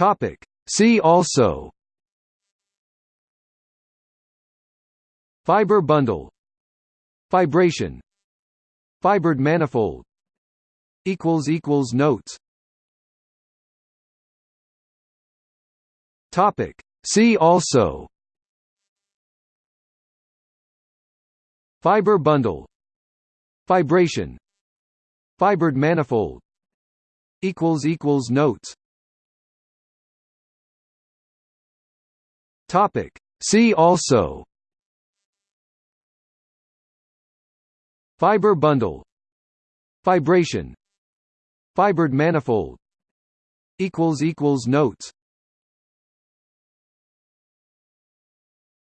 Topic. See also Fiber bundle Fibration Fibered manifold Equals equals Notes Topic. See also Fiber bundle Fibration Fibered manifold Equals Notes Topic. See also. Fiber bundle. Fibration Fibered manifold. Equals equals Notes.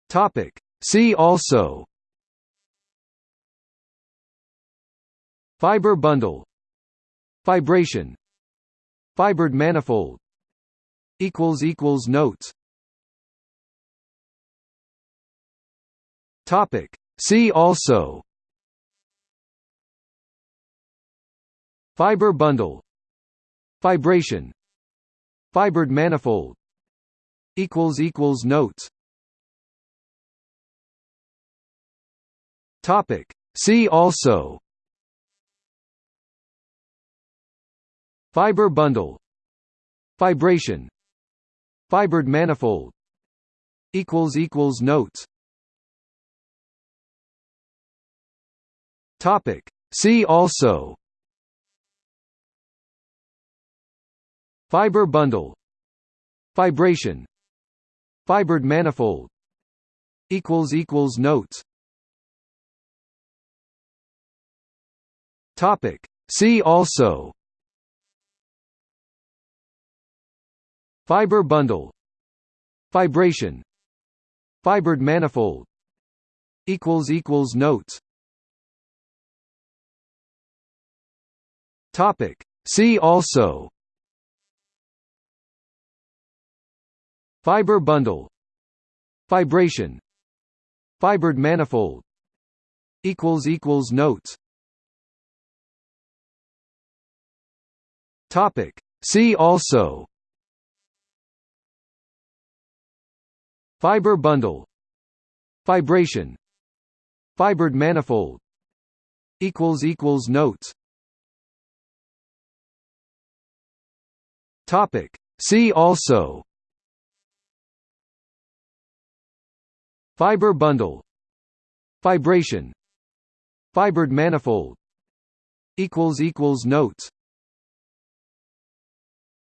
Topic. See also. Fiber bundle. Fibration Fibered manifold. Equals Notes Topic. See also. Fiber bundle. Fibration Fibered manifold. Notes. Topic. See also. Fiber bundle. Fibration Fibered manifold. Equals Notes Topic. See also. Fiber bundle. Fibration. Fibered manifold. Equals equals Notes. Topic. See also. Fiber bundle. Fibration. Fibered manifold. Equals equals Notes Topic. See also. Fiber bundle. Fibration Fibered manifold. Equals equals Notes. Topic. See also. Fiber bundle. Fibration Fibered manifold. Equals Notes Topic. See also. Fiber bundle. Fibration. Fibered manifold. Notes